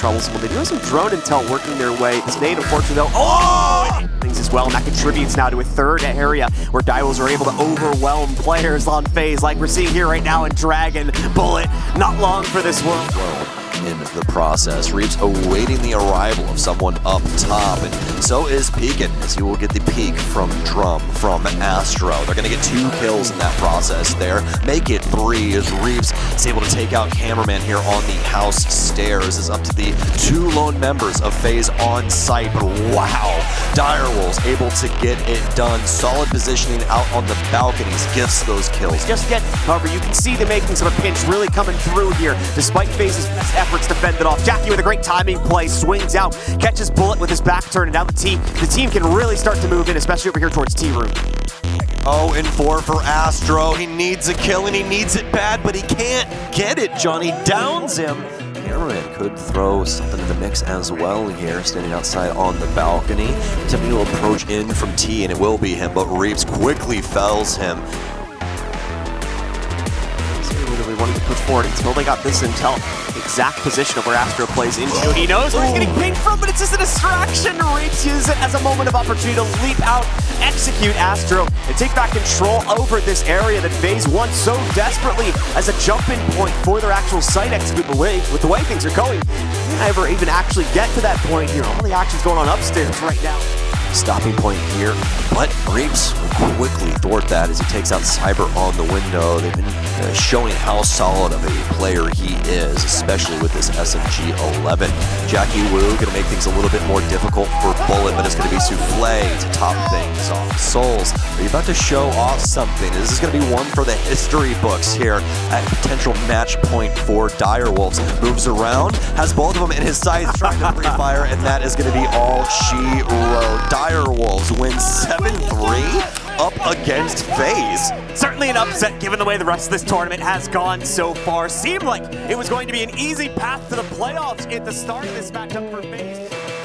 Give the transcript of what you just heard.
troubles. Well, they do have some drone intel working their way. This nade, unfortunately, though, oh! Things as well, and that contributes now to a third area where Direwolves are able to overwhelm players on phase, like we're seeing here right now in Dragon Bullet. Not long for this world in the process. Reeves awaiting the arrival of someone up top, and so is Peekin, as he will get the peek from Drum, from Astro. They're going to get two kills in that process there. Make it three as Reeves is able to take out Cameraman here on the house stairs. Is up to the two lone members of FaZe on site, but wow, Direwolves able to get it done. Solid positioning out on the balconies gets those kills. Just yet, however, you can see the makings of a pinch really coming through here, despite FaZe's best efforts to fend it off. Jackie with a great timing play, swings out, catches Bullet with his back turn, and now the team, the team can really start to move in, especially over here towards T-Room. Oh, and 4 for Astro. He needs a kill, and he needs it bad, but he can't get it, Johnny downs him. Cameraman could throw something in the mix as well here, standing outside on the balcony. Attempting to approach in from T, and it will be him, but Reeves quickly fells him wanted to push forward until they got this intel. Exact position of where Astro plays into. He knows where he's getting pinged from, but it's just a distraction. Reaps uses it as a moment of opportunity to leap out, execute Astro, and take back control over this area that FaZe wants so desperately as a jumping point for their actual site execute. But with the way things are going, never even actually get to that point here. All the action's going on upstairs right now stopping point here, but will quickly thwart that as he takes out Cyber on the window. They've been uh, showing how solid of a player he is, especially with this SMG-11. Jackie Wu going to make things a little bit more difficult for Bullet, but it's going to be Souffle to top things off. Souls, are you about to show off something? This is going to be one for the history books here at potential match point for Direwolves. Moves around, has both of them in his sights, trying to free fire, and that is going to be all she wrote. Direwolves win 7-3 up against FaZe. Certainly an upset given the way the rest of this tournament has gone so far. Seemed like it was going to be an easy path to the playoffs at the start of this matchup for FaZe.